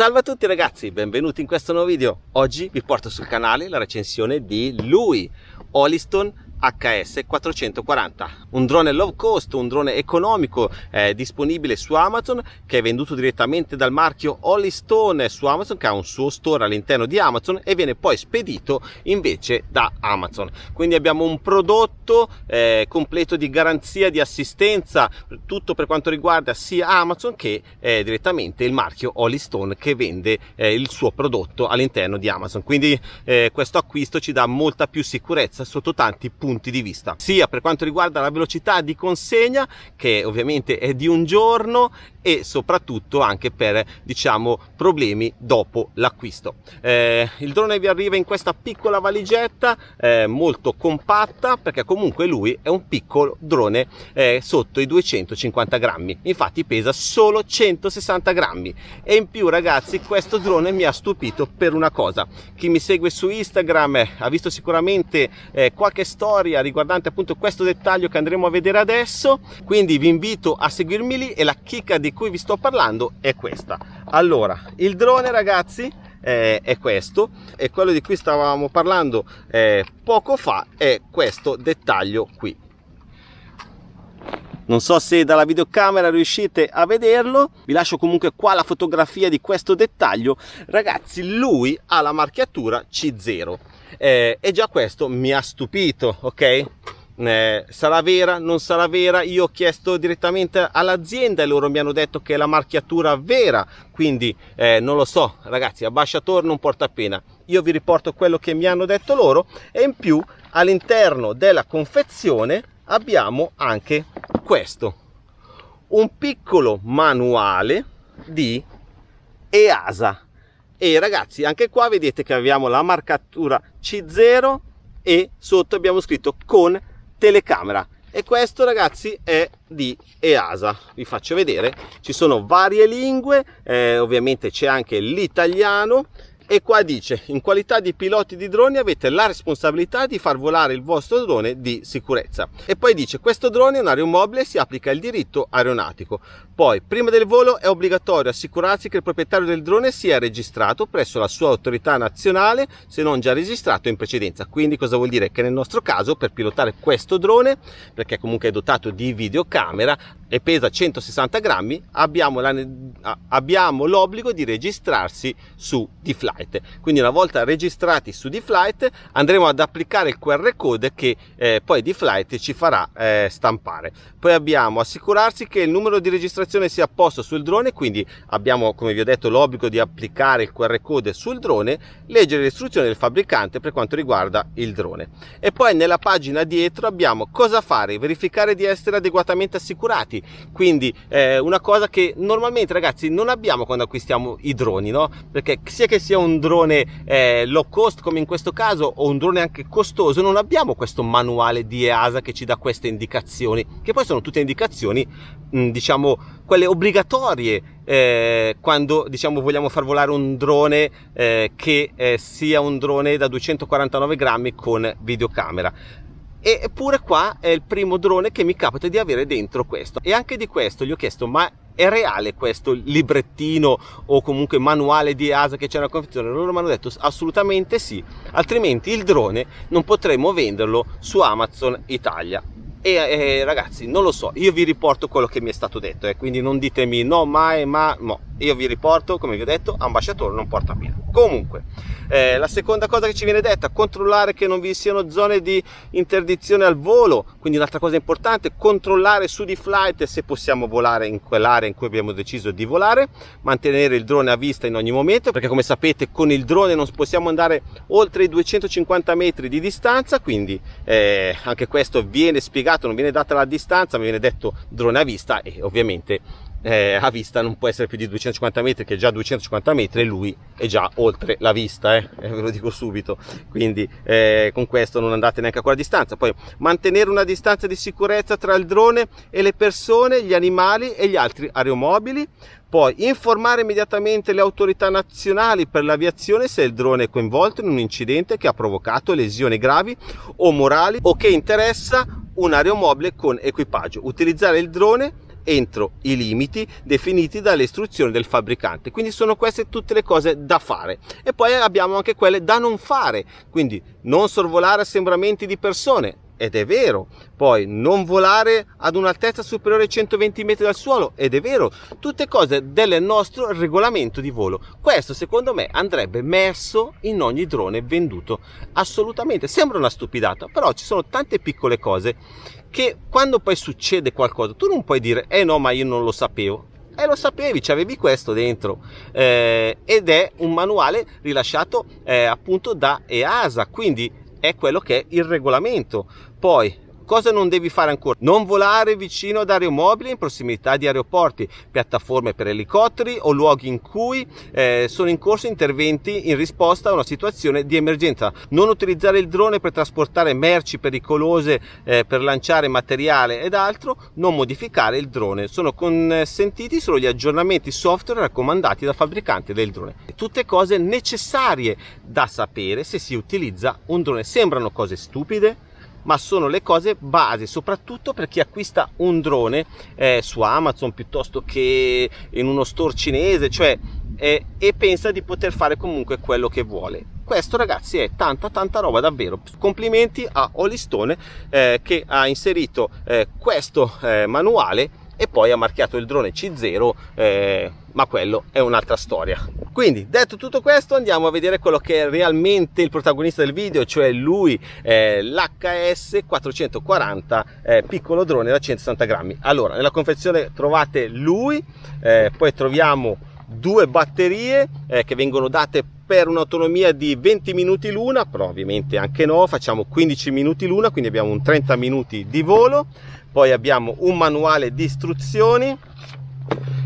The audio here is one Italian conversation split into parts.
Salve a tutti ragazzi, benvenuti in questo nuovo video. Oggi vi porto sul canale la recensione di lui, Holliston HS440 un drone low cost un drone economico eh, disponibile su Amazon che è venduto direttamente dal marchio Holly Stone su Amazon che ha un suo store all'interno di Amazon e viene poi spedito invece da Amazon. Quindi abbiamo un prodotto eh, completo di garanzia di assistenza tutto per quanto riguarda sia Amazon che eh, direttamente il marchio Holly Stone che vende eh, il suo prodotto all'interno di Amazon. Quindi eh, questo acquisto ci dà molta più sicurezza sotto tanti punti punti di vista sia per quanto riguarda la velocità di consegna che ovviamente è di un giorno e soprattutto anche per diciamo problemi dopo l'acquisto. Eh, il drone vi arriva in questa piccola valigetta eh, molto compatta perché comunque lui è un piccolo drone eh, sotto i 250 grammi. Infatti pesa solo 160 grammi. E in più ragazzi questo drone mi ha stupito per una cosa. Chi mi segue su instagram eh, ha visto sicuramente eh, qualche storia riguardante appunto questo dettaglio che andremo a vedere adesso. Quindi vi invito a seguirmi lì e la chicca di cui vi sto parlando è questa. Allora il drone ragazzi è questo e quello di cui stavamo parlando eh, poco fa è questo dettaglio qui. Non so se dalla videocamera riuscite a vederlo vi lascio comunque qua la fotografia di questo dettaglio. Ragazzi lui ha la marchiatura C0 eh, e già questo mi ha stupito ok? Eh, sarà vera, non sarà vera, io ho chiesto direttamente all'azienda e loro mi hanno detto che è la marchiatura vera, quindi eh, non lo so. Ragazzi, ambasciatore non porta pena, io vi riporto quello che mi hanno detto loro e in più all'interno della confezione abbiamo anche questo, un piccolo manuale di EASA e ragazzi anche qua vedete che abbiamo la marcatura C0 e sotto abbiamo scritto con telecamera. E questo ragazzi è di EASA vi faccio vedere. Ci sono varie lingue eh, ovviamente c'è anche l'italiano. E qua dice in qualità di piloti di droni avete la responsabilità di far volare il vostro drone di sicurezza. E poi dice questo drone è un aeromobile si applica il diritto aeronautico poi prima del volo è obbligatorio assicurarsi che il proprietario del drone sia registrato presso la sua autorità nazionale se non già registrato in precedenza. Quindi cosa vuol dire? Che nel nostro caso per pilotare questo drone perché comunque è dotato di videocamera e pesa 160 grammi abbiamo l'obbligo di registrarsi su D-Fly flight quindi una volta registrati su D-Flight andremo ad applicare il QR code che eh, poi D-Flight ci farà eh, stampare. Poi abbiamo assicurarsi che il numero di registrazione sia a posto sul drone quindi abbiamo come vi ho detto l'obbligo di applicare il QR code sul drone leggere le istruzioni del fabbricante per quanto riguarda il drone. E poi nella pagina dietro abbiamo cosa fare verificare di essere adeguatamente assicurati. Quindi eh, una cosa che normalmente ragazzi non abbiamo quando acquistiamo i droni no? Perché sia che sia un drone eh, low cost come in questo caso o un drone anche costoso non abbiamo questo manuale di EASA che ci dà queste indicazioni che poi sono tutte indicazioni diciamo quelle obbligatorie eh, quando diciamo vogliamo far volare un drone eh, che eh, sia un drone da 249 grammi con videocamera eppure qua è il primo drone che mi capita di avere dentro questo e anche di questo gli ho chiesto ma è reale questo librettino o comunque manuale di ASA che c'è nella confezione? Loro mi hanno detto assolutamente sì, altrimenti il drone non potremo venderlo su Amazon Italia. E eh, ragazzi, non lo so, io vi riporto quello che mi è stato detto, eh, quindi non ditemi no, mai, ma no io vi riporto come vi ho detto ambasciatore non porta pena. Comunque eh, la seconda cosa che ci viene detta controllare che non vi siano zone di interdizione al volo. Quindi un'altra cosa importante controllare su di flight se possiamo volare in quell'area in cui abbiamo deciso di volare mantenere il drone a vista in ogni momento perché come sapete con il drone non possiamo andare oltre i 250 metri di distanza quindi eh, anche questo viene spiegato non viene data la distanza ma viene detto drone a vista e ovviamente eh, a vista non può essere più di 250 metri che già 250 metri lui è già oltre la vista eh, ve lo dico subito. Quindi eh, con questo non andate neanche a quella distanza. Poi mantenere una distanza di sicurezza tra il drone e le persone gli animali e gli altri aeromobili. Poi informare immediatamente le autorità nazionali per l'aviazione se il drone è coinvolto in un incidente che ha provocato lesioni gravi o morali o che interessa un aeromobile con equipaggio. Utilizzare il drone entro i limiti definiti dalle istruzioni del fabbricante. Quindi sono queste tutte le cose da fare. E poi abbiamo anche quelle da non fare. Quindi non sorvolare assembramenti di persone ed è vero. Poi non volare ad un'altezza superiore ai 120 metri dal suolo ed è vero. Tutte cose del nostro regolamento di volo. Questo secondo me andrebbe messo in ogni drone venduto. Assolutamente. Sembra una stupidata, però ci sono tante piccole cose che quando poi succede qualcosa tu non puoi dire eh no ma io non lo sapevo e lo sapevi, c'avevi questo dentro eh, ed è un manuale rilasciato eh, appunto da EASA, quindi è quello che è il regolamento. Poi Cosa non devi fare ancora? Non volare vicino ad aeromobili in prossimità di aeroporti, piattaforme per elicotteri o luoghi in cui eh, sono in corso interventi in risposta a una situazione di emergenza. Non utilizzare il drone per trasportare merci pericolose, eh, per lanciare materiale ed altro. Non modificare il drone. Sono consentiti solo gli aggiornamenti software raccomandati dal fabbricante del drone. Tutte cose necessarie da sapere se si utilizza un drone. Sembrano cose stupide? Ma sono le cose base soprattutto per chi acquista un drone eh, su Amazon piuttosto che in uno store cinese cioè eh, e pensa di poter fare comunque quello che vuole. Questo ragazzi è tanta tanta roba davvero. Complimenti a Olistone eh, che ha inserito eh, questo eh, manuale e poi ha marchiato il drone C0 eh, ma quello è un'altra storia. Quindi detto tutto questo andiamo a vedere quello che è realmente il protagonista del video cioè lui eh, l'HS 440 eh, piccolo drone da 160 grammi. Allora nella confezione trovate lui eh, poi troviamo due batterie eh, che vengono date per un'autonomia di 20 minuti l'una però ovviamente anche no facciamo 15 minuti l'una quindi abbiamo un 30 minuti di volo. Poi abbiamo un manuale di istruzioni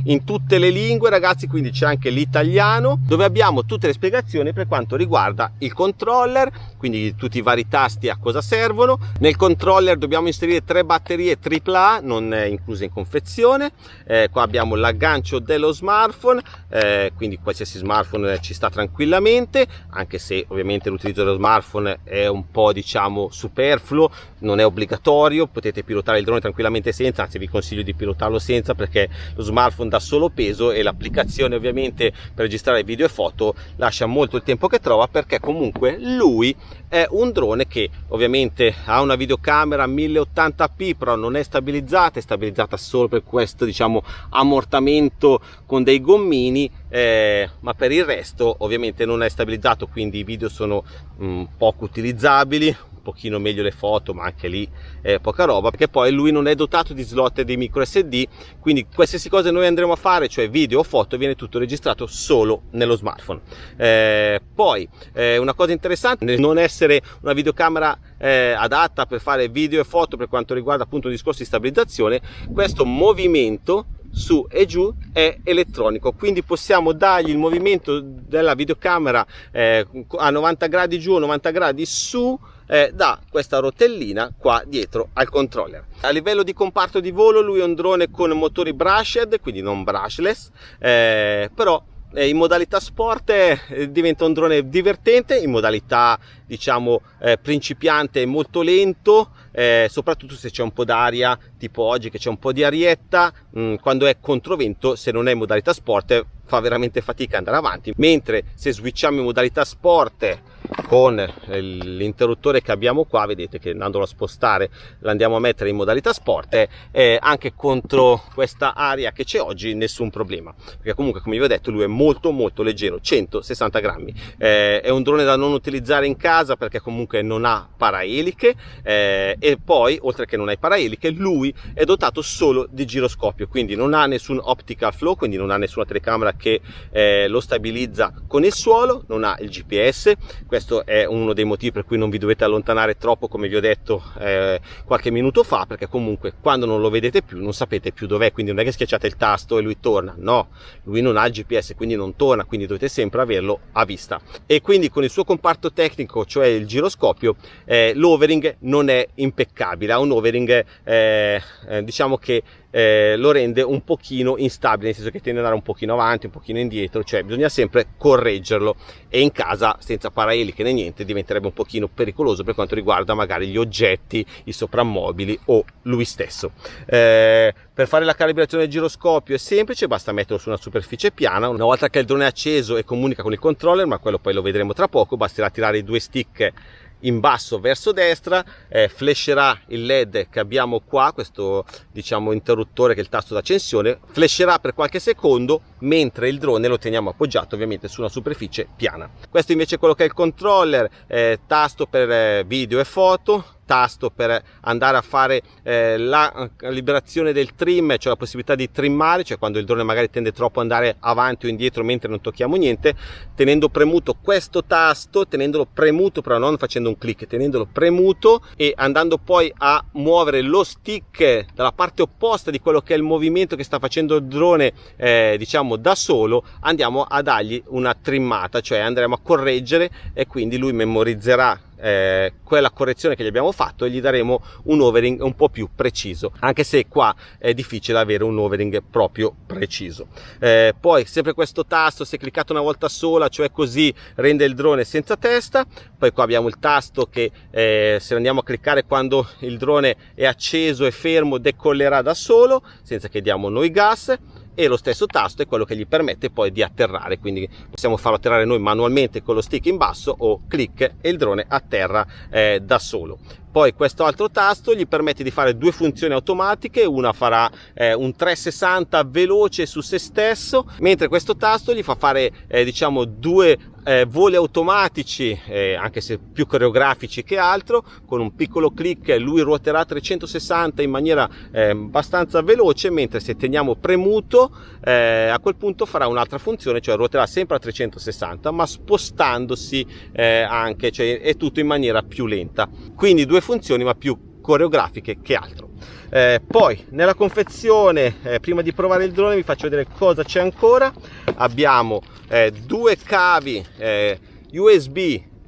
in tutte le lingue ragazzi quindi c'è anche l'italiano dove abbiamo tutte le spiegazioni per quanto riguarda il controller quindi tutti i vari tasti a cosa servono. Nel controller dobbiamo inserire tre batterie AAA non incluse in confezione. Eh, qua abbiamo l'aggancio dello smartphone eh, quindi qualsiasi smartphone ci sta tranquillamente anche se ovviamente l'utilizzo dello smartphone è un po' diciamo superfluo non è obbligatorio potete pilotare il drone tranquillamente senza anzi vi consiglio di pilotarlo senza perché lo smartphone dà solo peso e l'applicazione ovviamente per registrare video e foto lascia molto il tempo che trova perché comunque lui è un drone che ovviamente ha una videocamera 1080p però non è stabilizzata è stabilizzata solo per questo diciamo ammortamento con dei gommini eh, ma per il resto ovviamente non è stabilizzato quindi i video sono mh, mm, poco utilizzabili pochino meglio le foto ma anche lì è poca roba perché poi lui non è dotato di slot di micro sd quindi qualsiasi cosa noi andremo a fare cioè video o foto viene tutto registrato solo nello smartphone. Eh, poi eh, una cosa interessante non essere una videocamera eh, adatta per fare video e foto per quanto riguarda appunto il discorso di stabilizzazione questo movimento su e giù è elettronico quindi possiamo dargli il movimento della videocamera eh, a 90 gradi giù 90 gradi su eh, da questa rotellina qua dietro al controller. A livello di comparto di volo lui è un drone con motori brushed quindi non brushless eh, però eh, in modalità sport eh, diventa un drone divertente in modalità diciamo eh, principiante molto lento eh, soprattutto se c'è un po' d'aria tipo oggi che c'è un po' di arietta mh, mm, quando è controvento se non è in modalità sport fa veramente fatica andare avanti mentre se switchiamo in modalità sport con l'interruttore che abbiamo qua vedete che andandolo a spostare l'andiamo a mettere in modalità sport eh, anche contro questa aria che c'è oggi nessun problema. Perché comunque come vi ho detto lui è molto molto leggero 160 grammi. Eh, è un drone da non utilizzare in casa perché comunque non ha paraeliche eh, e poi oltre che non ha paraeliche lui è dotato solo di giroscopio quindi non ha nessun optical flow quindi non ha nessuna telecamera che eh, lo stabilizza con il suolo non ha il gps questo è uno dei motivi per cui non vi dovete allontanare troppo come vi ho detto eh, qualche minuto fa perché comunque quando non lo vedete più non sapete più dov'è. Quindi non è che schiacciate il tasto e lui torna. No lui non ha il gps quindi non torna. Quindi dovete sempre averlo a vista. E quindi con il suo comparto tecnico cioè il giroscopio eh, l'overing non è impeccabile. Ha un overing eh, eh diciamo che eh, lo rende un pochino instabile nel senso che tende ad andare un pochino avanti un pochino indietro cioè bisogna sempre correggerlo e in casa senza paraeliche né niente diventerebbe un pochino pericoloso per quanto riguarda magari gli oggetti i soprammobili o lui stesso. Eh, per fare la calibrazione del giroscopio è semplice basta metterlo su una superficie piana. Una volta che il drone è acceso e comunica con il controller ma quello poi lo vedremo tra poco basterà tirare i due stick in basso verso destra eh, flasherà il led che abbiamo qua questo diciamo interruttore che è il tasto d'accensione flasherà per qualche secondo mentre il drone lo teniamo appoggiato ovviamente su una superficie piana. Questo invece è quello che è il controller eh, tasto per eh, video e foto tasto per andare a fare eh, la liberazione del trim, cioè la possibilità di trimmare, cioè quando il drone magari tende troppo ad andare avanti o indietro mentre non tocchiamo niente, tenendo premuto questo tasto, tenendolo premuto però non facendo un clic, tenendolo premuto e andando poi a muovere lo stick dalla parte opposta di quello che è il movimento che sta facendo il drone, eh, diciamo da solo, andiamo a dargli una trimmata, cioè andremo a correggere e quindi lui memorizzerà eh, quella correzione che gli abbiamo fatto e gli daremo un overing un po' più preciso anche se qua è difficile avere un overing proprio preciso. Eh, poi sempre questo tasto se cliccato una volta sola cioè così rende il drone senza testa. Poi qua abbiamo il tasto che eh, se andiamo a cliccare quando il drone è acceso e fermo decollerà da solo senza che diamo noi gas e lo stesso tasto è quello che gli permette poi di atterrare quindi possiamo farlo atterrare noi manualmente con lo stick in basso o clic e il drone atterra eh, da solo. Poi questo altro tasto gli permette di fare due funzioni automatiche una farà eh, un 360 veloce su se stesso mentre questo tasto gli fa fare eh, diciamo due eh, voli automatici eh, anche se più coreografici che altro con un piccolo clic lui ruoterà 360 in maniera eh, abbastanza veloce mentre se teniamo premuto eh, a quel punto farà un'altra funzione cioè ruoterà sempre a 360 ma spostandosi eh, anche cioè è tutto in maniera più lenta. Quindi due funzioni ma più coreografiche che altro. Eh, poi nella confezione eh, prima di provare il drone vi faccio vedere cosa c'è ancora. Abbiamo eh, due cavi eh, usb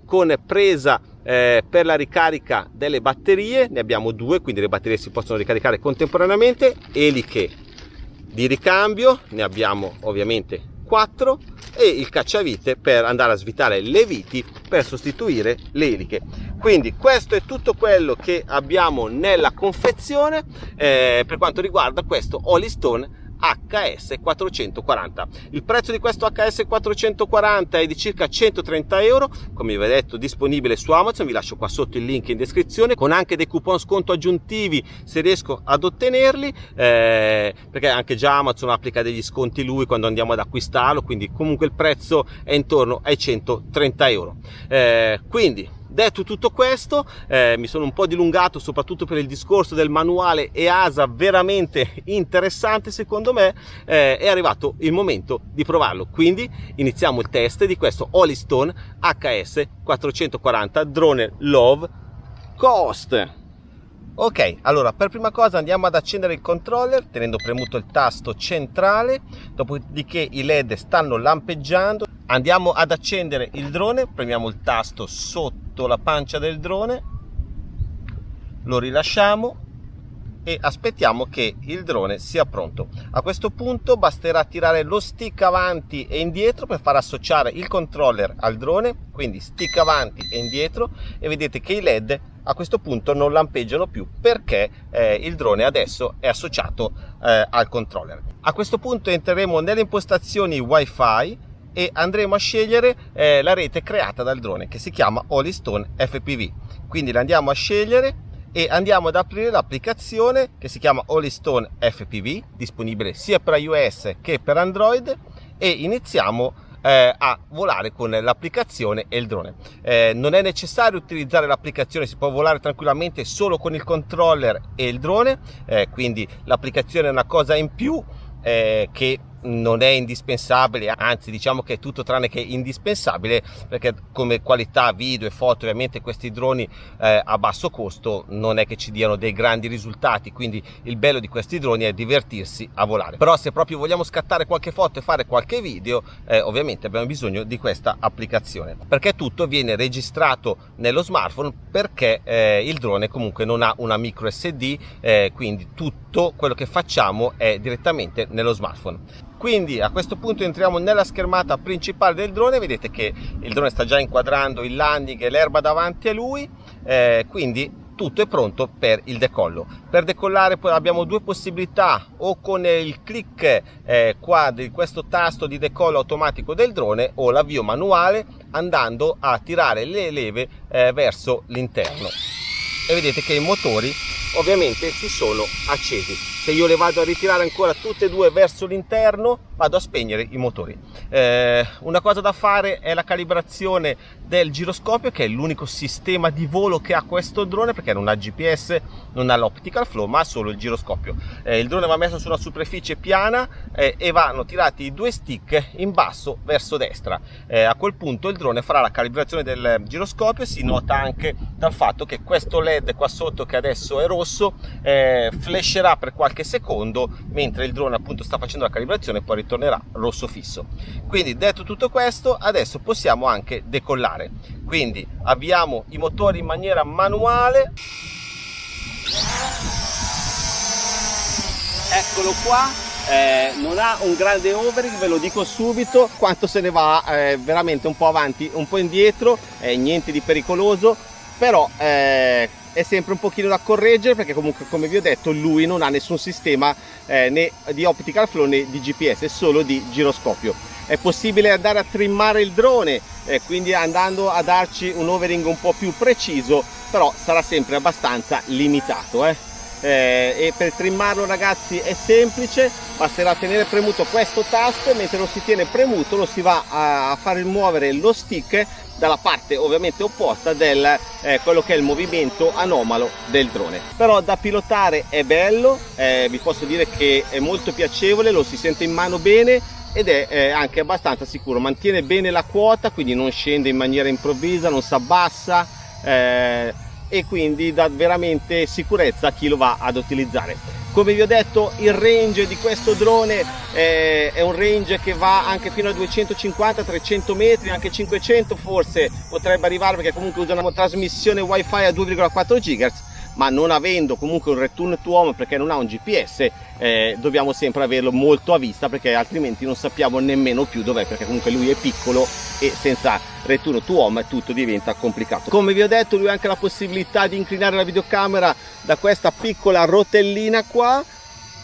con presa eh, per la ricarica delle batterie. Ne abbiamo due quindi le batterie si possono ricaricare contemporaneamente. Eliche di ricambio ne abbiamo ovviamente 4 e il cacciavite per andare a svitare le viti per sostituire le eliche. Quindi questo è tutto quello che abbiamo nella confezione. Eh, per quanto riguarda questo Holystone HS440 il prezzo di questo HS440 è di circa 130 euro come vi ho detto disponibile su Amazon vi lascio qua sotto il link in descrizione con anche dei coupon sconto aggiuntivi se riesco ad ottenerli eh, perché anche già Amazon applica degli sconti lui quando andiamo ad acquistarlo quindi comunque il prezzo è intorno ai 130 euro. Eh, quindi Detto tutto questo, eh, mi sono un po' dilungato soprattutto per il discorso del manuale EASA veramente interessante secondo me, eh, è arrivato il momento di provarlo. Quindi iniziamo il test di questo Holystone HS 440 drone Love Coast. Ok, allora per prima cosa andiamo ad accendere il controller tenendo premuto il tasto centrale, dopodiché i led stanno lampeggiando, andiamo ad accendere il drone, premiamo il tasto sotto la pancia del drone lo rilasciamo e aspettiamo che il drone sia pronto. A questo punto basterà tirare lo stick avanti e indietro per far associare il controller al drone quindi stick avanti e indietro e vedete che i led a questo punto non lampeggiano più perché eh, il drone adesso è associato eh, al controller. A questo punto entreremo nelle impostazioni wifi e andremo a scegliere eh, la rete creata dal drone che si chiama Holystone FPV quindi la andiamo a scegliere e andiamo ad aprire l'applicazione che si chiama Holystone FPV disponibile sia per iOS che per Android e iniziamo eh, a volare con l'applicazione e il drone. Eh, non è necessario utilizzare l'applicazione si può volare tranquillamente solo con il controller e il drone eh, quindi l'applicazione è una cosa in più eh, che non è indispensabile anzi diciamo che è tutto tranne che indispensabile perché come qualità video e foto ovviamente questi droni eh, a basso costo non è che ci diano dei grandi risultati. Quindi il bello di questi droni è divertirsi a volare. Però se proprio vogliamo scattare qualche foto e fare qualche video eh, ovviamente abbiamo bisogno di questa applicazione. Perché tutto viene registrato nello smartphone perché eh, il drone comunque non ha una micro sd eh, quindi tutto quello che facciamo è direttamente nello smartphone quindi a questo punto entriamo nella schermata principale del drone. Vedete che il drone sta già inquadrando il landing e l'erba davanti a lui. Eh, quindi tutto è pronto per il decollo. Per decollare poi abbiamo due possibilità o con il clic eh, qua di questo tasto di decollo automatico del drone o l'avvio manuale andando a tirare le leve eh, verso l'interno. E vedete che i motori ovviamente si sono accesi se io le vado a ritirare ancora tutte e due verso l'interno vado a spegnere i motori. Eh, una cosa da fare è la calibrazione del giroscopio che è l'unico sistema di volo che ha questo drone perché non ha GPS non ha l'optical flow ma ha solo il giroscopio. Eh, il drone va messo su una superficie piana eh, e vanno tirati i due stick in basso verso destra. Eh, a quel punto il drone farà la calibrazione del giroscopio si nota anche dal fatto che questo led qua sotto che adesso è rosso eh, flasherà per qualche secondo mentre il drone appunto sta facendo la calibrazione poi ritornerà rosso fisso. Quindi detto tutto questo adesso possiamo anche decollare. Quindi avviamo i motori in maniera manuale. Eccolo qua. Eh, non ha un grande overing ve lo dico subito. Quanto se ne va eh, veramente un po' avanti un po' indietro eh, niente di pericoloso. Però eh, è sempre un pochino da correggere perché comunque come vi ho detto lui non ha nessun sistema eh, né di optical flow né di GPS, solo di giroscopio. È possibile andare a trimmare il drone, eh, quindi andando a darci un overing un po' più preciso, però sarà sempre abbastanza limitato. Eh. Eh, e per trimmarlo ragazzi è semplice basterà tenere premuto questo tasto mentre lo si tiene premuto lo si va a far muovere lo stick dalla parte ovviamente opposta del eh, quello che è il movimento anomalo del drone. Però da pilotare è bello eh, vi posso dire che è molto piacevole lo si sente in mano bene ed è eh, anche abbastanza sicuro. Mantiene bene la quota quindi non scende in maniera improvvisa non si abbassa eh, e quindi dà veramente sicurezza a chi lo va ad utilizzare. Come vi ho detto il range di questo drone eh, è un range che va anche fino a 250-300 metri anche 500 forse potrebbe arrivare perché comunque usa una trasmissione wifi a 2,4 GHz ma non avendo comunque un return to home perché non ha un GPS eh, dobbiamo sempre averlo molto a vista perché altrimenti non sappiamo nemmeno più dov'è perché comunque lui è piccolo e senza return to home tutto diventa complicato. Come vi ho detto lui ha anche la possibilità di inclinare la videocamera da questa piccola rotellina qua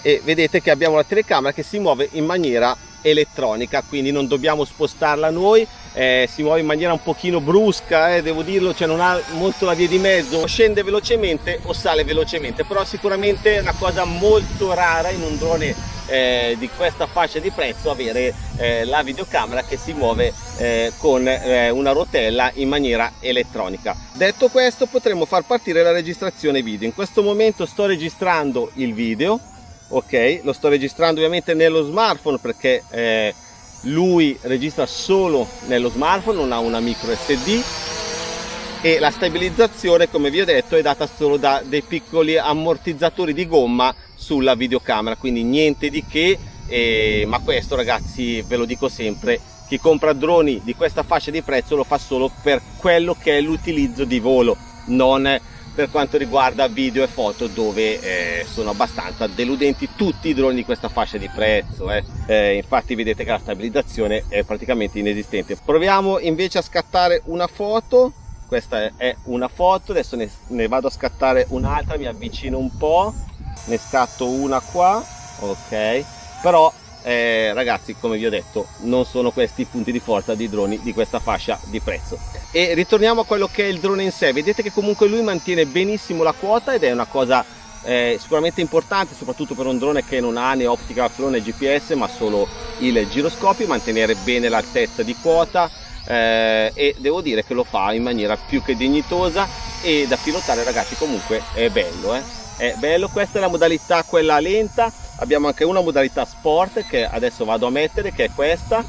e vedete che abbiamo la telecamera che si muove in maniera elettronica quindi non dobbiamo spostarla noi eh, si muove in maniera un pochino brusca eh, devo dirlo cioè non ha molto la via di mezzo. Scende velocemente o sale velocemente però sicuramente è una cosa molto rara in un drone eh, di questa fascia di prezzo avere eh, la videocamera che si muove eh, con eh, una rotella in maniera elettronica. Detto questo potremo far partire la registrazione video. In questo momento sto registrando il video ok? Lo sto registrando ovviamente nello smartphone perché lui registra solo nello smartphone non ha una micro sd e la stabilizzazione come vi ho detto è data solo da dei piccoli ammortizzatori di gomma sulla videocamera. Quindi niente di che eh, ma questo ragazzi ve lo dico sempre chi compra droni di questa fascia di prezzo lo fa solo per quello che è l'utilizzo di volo non per quanto riguarda video e foto dove eh, sono abbastanza deludenti tutti i droni di questa fascia di prezzo eh. Eh, infatti vedete che la stabilizzazione è praticamente inesistente. Proviamo invece a scattare una foto. Questa è una foto adesso ne, ne vado a scattare un'altra mi avvicino un po. Ne scatto una qua ok. Però eh, ragazzi come vi ho detto non sono questi i punti di forza di droni di questa fascia di prezzo e ritorniamo a quello che è il drone in sé vedete che comunque lui mantiene benissimo la quota ed è una cosa eh, sicuramente importante soprattutto per un drone che non ha né optica né gps ma solo il giroscopio mantenere bene l'altezza di quota eh, e devo dire che lo fa in maniera più che dignitosa e da pilotare ragazzi comunque è bello eh? è bello questa è la modalità quella lenta abbiamo anche una modalità sport che adesso vado a mettere che è questa.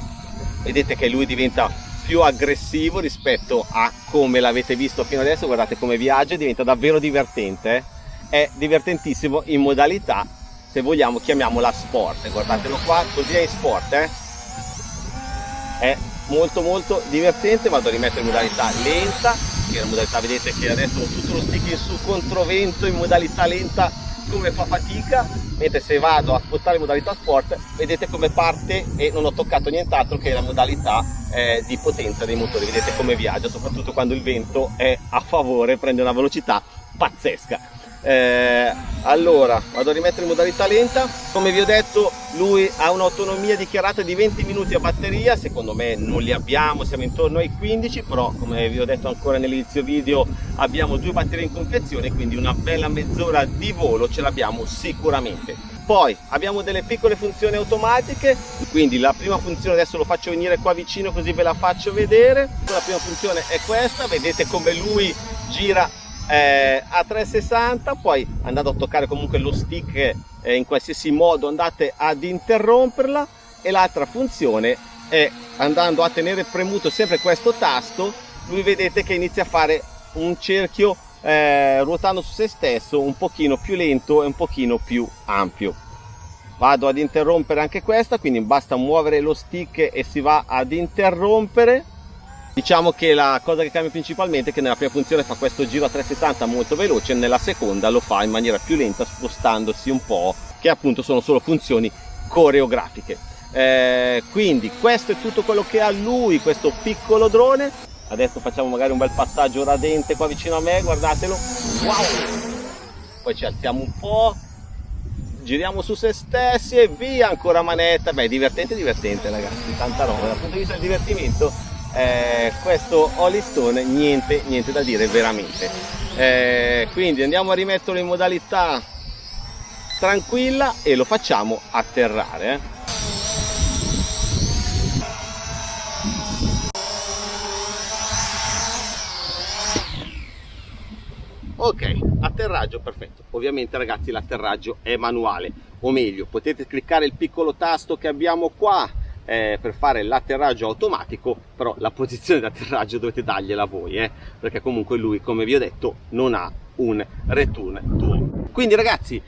Vedete che lui diventa più aggressivo rispetto a come l'avete visto fino adesso. Guardate come viaggia diventa davvero divertente eh? è divertentissimo in modalità se vogliamo chiamiamola sport. Guardatelo qua così è in sport eh? è molto molto divertente. Vado a rimettere in modalità lenta che la modalità vedete che adesso ho tutto lo stick in su controvento in modalità lenta come fa fatica mentre se vado a spostare modalità sport vedete come parte e non ho toccato nient'altro che la modalità eh, di potenza dei motori. Vedete come viaggia soprattutto quando il vento è a favore prende una velocità pazzesca eh, allora vado a rimettere in modalità lenta. Come vi ho detto lui ha un'autonomia dichiarata di 20 minuti a batteria. Secondo me non li abbiamo siamo intorno ai 15 però come vi ho detto ancora nell'inizio video abbiamo due batterie in confezione quindi una bella mezz'ora di volo ce l'abbiamo sicuramente. Poi abbiamo delle piccole funzioni automatiche. Quindi la prima funzione adesso lo faccio venire qua vicino così ve la faccio vedere. La prima funzione è questa vedete come lui gira eh, a 360 poi andando a toccare comunque lo stick eh, in qualsiasi modo andate ad interromperla e l'altra funzione è andando a tenere premuto sempre questo tasto lui vedete che inizia a fare un cerchio eh, ruotando su se stesso un pochino più lento e un pochino più ampio. Vado ad interrompere anche questa quindi basta muovere lo stick e si va ad interrompere Diciamo che la cosa che cambia principalmente è che nella prima funzione fa questo giro a 360 molto veloce, nella seconda lo fa in maniera più lenta spostandosi un po', che appunto sono solo funzioni coreografiche. Eh, quindi questo è tutto quello che ha lui, questo piccolo drone. Adesso facciamo magari un bel passaggio radente qua vicino a me, guardatelo. Wow! Poi ci alziamo un po', giriamo su se stessi e via ancora manetta. Beh, divertente, divertente ragazzi, tanta roba. Dal punto di vista del divertimento eh, questo Holystone niente, niente da dire veramente. Eh, quindi andiamo a rimetterlo in modalità tranquilla e lo facciamo atterrare eh. ok atterraggio perfetto. Ovviamente ragazzi l'atterraggio è manuale. O meglio potete cliccare il piccolo tasto che abbiamo qua eh, per fare l'atterraggio automatico però la posizione di atterraggio dovete dargliela voi eh, perché comunque lui come vi ho detto non ha un return to quindi ragazzi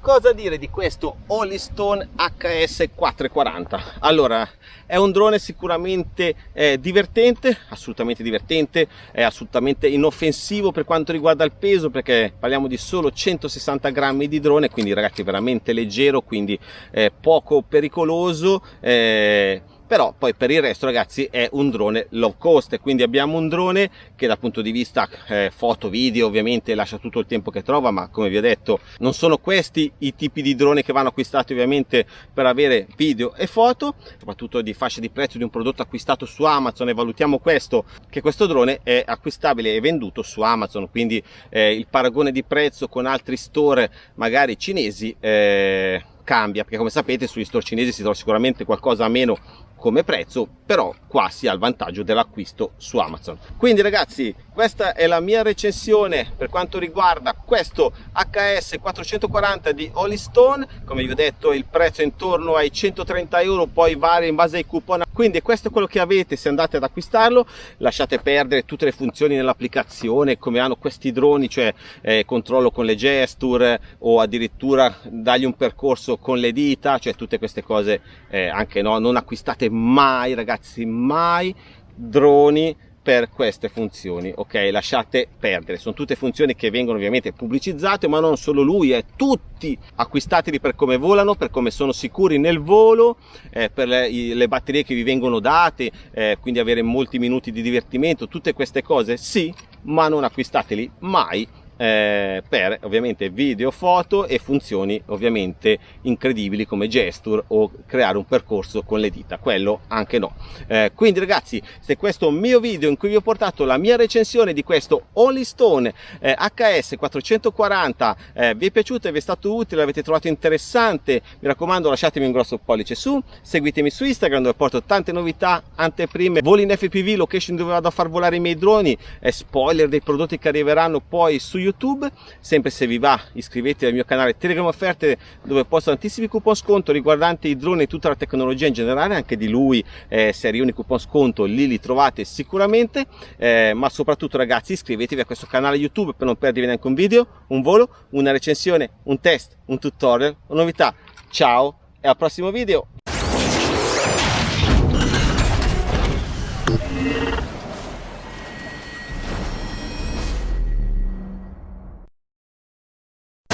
Cosa dire di questo Holystone HS440? Allora, è un drone sicuramente eh, divertente, assolutamente divertente, è assolutamente inoffensivo per quanto riguarda il peso perché parliamo di solo 160 grammi di drone, quindi ragazzi veramente leggero, quindi eh, poco pericoloso. Eh, però poi per il resto ragazzi è un drone low cost. Quindi abbiamo un drone che dal punto di vista eh, foto video ovviamente lascia tutto il tempo che trova ma come vi ho detto non sono questi i tipi di drone che vanno acquistati ovviamente per avere video e foto soprattutto di fascia di prezzo di un prodotto acquistato su Amazon. E valutiamo questo che questo drone è acquistabile e venduto su Amazon. Quindi eh, il paragone di prezzo con altri store magari cinesi eh, cambia perché come sapete sugli store cinesi si trova sicuramente qualcosa a meno come prezzo però qua si ha il vantaggio dell'acquisto su Amazon. Quindi ragazzi questa è la mia recensione per quanto riguarda questo HS 440 di Holystone come vi ho detto il prezzo è intorno ai 130 euro poi varia in base ai coupon. Quindi questo è quello che avete se andate ad acquistarlo. Lasciate perdere tutte le funzioni nell'applicazione come hanno questi droni cioè eh, controllo con le gesture o addirittura dargli un percorso con le dita cioè tutte queste cose eh, anche no non acquistate mai ragazzi mai droni per queste funzioni ok? Lasciate perdere. Sono tutte funzioni che vengono ovviamente pubblicizzate ma non solo lui è tutti acquistateli per come volano per come sono sicuri nel volo eh, per le, le, batterie che vi vengono date eh, quindi avere molti minuti di divertimento tutte queste cose sì ma non acquistateli mai eh, per ovviamente video, foto e funzioni ovviamente incredibili come gesture o creare un percorso con le dita, quello anche no. Eh, quindi ragazzi, se questo mio video in cui vi ho portato la mia recensione di questo Holystone eh, HS 440 eh, vi è piaciuto e vi è stato utile, l'avete trovato interessante, mi raccomando lasciatemi un grosso pollice su, seguitemi su Instagram dove porto tante novità, anteprime, voli in FPV, location dove vado a far volare i miei droni, e spoiler dei prodotti che arriveranno poi su YouTube YouTube. Sempre se vi va iscrivetevi al mio canale Telegram Offerte dove posto tantissimi coupon sconto riguardanti i droni e tutta la tecnologia in generale, anche di lui eh, se arrivano i coupon sconto lì li trovate sicuramente, eh, ma soprattutto ragazzi iscrivetevi a questo canale YouTube per non perdervi neanche un video, un volo, una recensione, un test, un tutorial, una novità. Ciao e al prossimo video!